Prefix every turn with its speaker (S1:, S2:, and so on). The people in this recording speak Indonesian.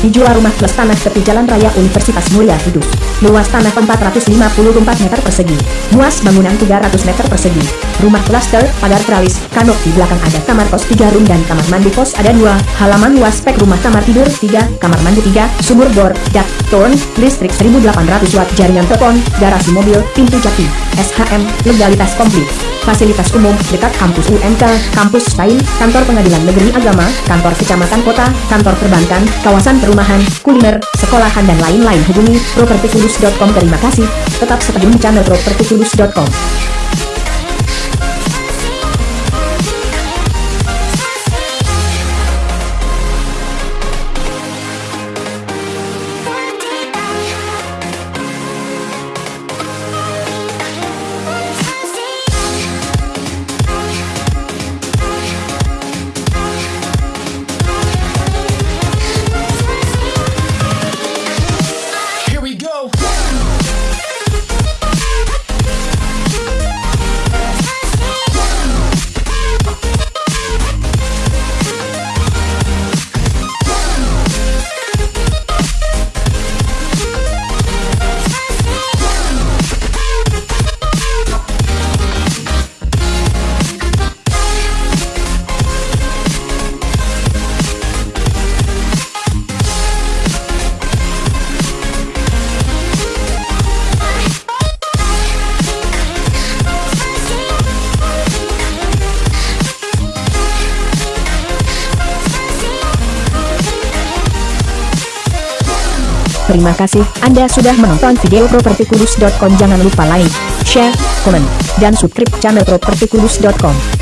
S1: Dijual rumah plus tanah tepi Jalan Raya Universitas Mulia Kudus. Luas tanah 454 meter persegi. Luas bangunan 300 meter persegi. Rumah klaster, pagar teralis, kanop di belakang ada kamar kos 3 room dan kamar mandi kos ada 2. Halaman luas spek rumah kamar tidur 3, kamar mandi 3, sumur bor, dak, ton, listrik 1800 watt, jaringan telepon, garasi mobil, pintu jati, SHM, legalitas komplit fasilitas umum, dekat kampus UMK, kampus Sain, kantor pengadilan negeri agama, kantor kecamatan kota, kantor perbankan, kawasan perumahan, kuliner, sekolahan dan lain-lain. Hubungi propertikudus.com terima kasih, tetap stay di channel propertikudus.com Terima kasih Anda sudah menonton video propertikudus.com Jangan lupa like, share, komen, dan subscribe channel propertikudus.com